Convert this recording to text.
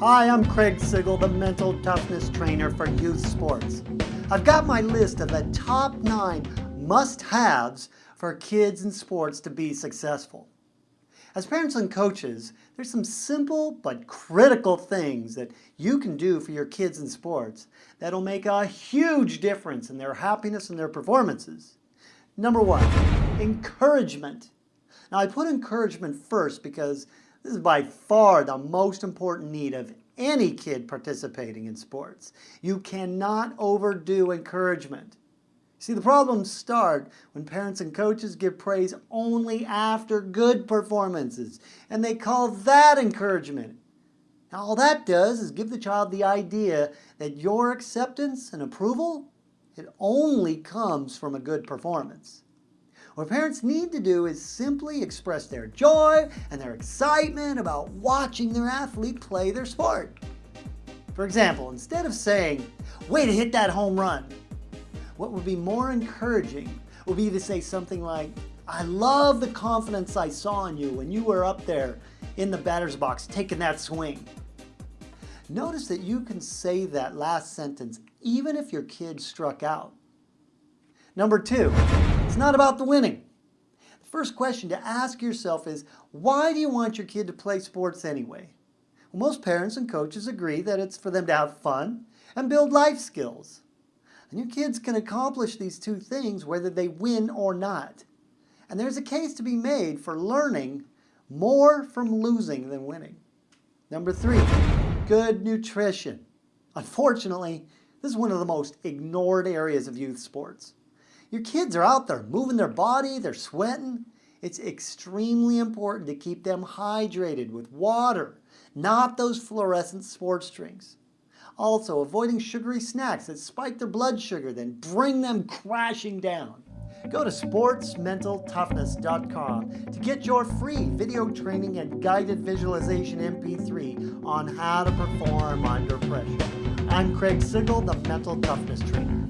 Hi, I'm Craig Sigl, the mental toughness trainer for youth sports. I've got my list of the top nine must-haves for kids in sports to be successful. As parents and coaches, there's some simple but critical things that you can do for your kids in sports that'll make a huge difference in their happiness and their performances. Number one, encouragement. Now I put encouragement first because this is by far the most important need of any kid participating in sports. You cannot overdo encouragement. See, the problems start when parents and coaches give praise only after good performances, and they call that encouragement. Now, all that does is give the child the idea that your acceptance and approval, it only comes from a good performance. What parents need to do is simply express their joy and their excitement about watching their athlete play their sport. For example, instead of saying, way to hit that home run, what would be more encouraging would be to say something like, I love the confidence I saw in you when you were up there in the batter's box taking that swing. Notice that you can say that last sentence even if your kid struck out. Number two, it's not about the winning. The first question to ask yourself is, why do you want your kid to play sports anyway? Well, most parents and coaches agree that it's for them to have fun and build life skills. And your kids can accomplish these two things whether they win or not. And there's a case to be made for learning more from losing than winning. Number three, good nutrition. Unfortunately, this is one of the most ignored areas of youth sports. Your kids are out there moving their body, they're sweating. It's extremely important to keep them hydrated with water, not those fluorescent sports drinks. Also, avoiding sugary snacks that spike their blood sugar, then bring them crashing down. Go to sportsmentaltoughness.com to get your free video training and guided visualization MP3 on how to perform under pressure. I'm Craig Sigl, the Mental Toughness Trainer.